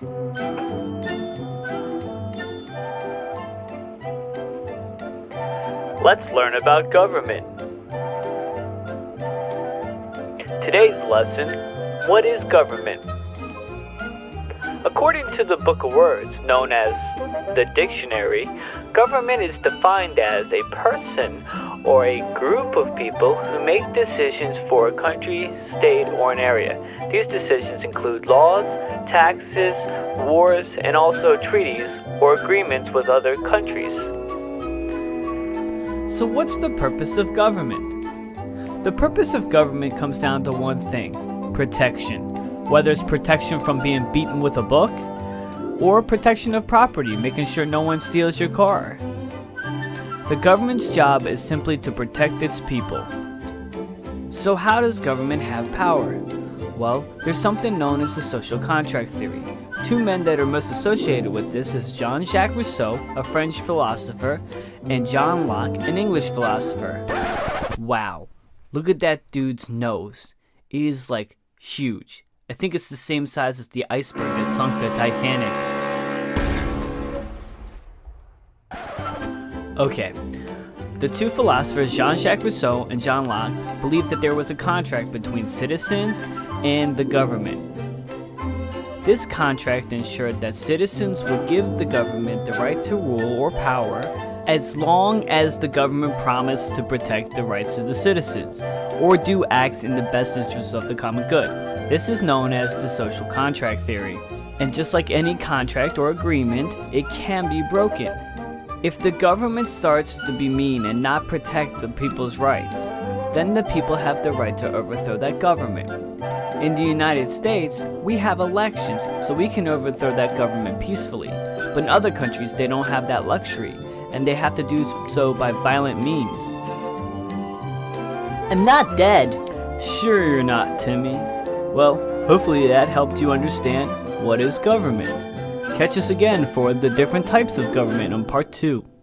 Let's learn about government. Today's lesson, what is government? According to the Book of Words, known as the dictionary, government is defined as a person or a group of people who make decisions for a country, state, or an area. These decisions include laws, taxes, wars, and also treaties or agreements with other countries. So what's the purpose of government? The purpose of government comes down to one thing, protection. Whether it's protection from being beaten with a book, or protection of property, making sure no one steals your car. The government's job is simply to protect its people. So how does government have power? Well, there's something known as the social contract theory. Two men that are most associated with this is Jean-Jacques Rousseau, a French philosopher, and John Locke, an English philosopher. Wow, look at that dude's nose. It is like huge. I think it's the same size as the iceberg that sunk the Titanic. Okay, the two philosophers, Jean-Jacques Rousseau and John Locke, believed that there was a contract between citizens and the government. This contract ensured that citizens would give the government the right to rule or power as long as the government promised to protect the rights of the citizens, or do acts in the best interests of the common good. This is known as the social contract theory. And just like any contract or agreement, it can be broken. If the government starts to be mean and not protect the people's rights, then the people have the right to overthrow that government. In the United States, we have elections, so we can overthrow that government peacefully. But in other countries, they don't have that luxury, and they have to do so by violent means. I'm not dead. Sure you're not, Timmy. Well, hopefully that helped you understand what is government. Catch us again for the different types of government on part 2.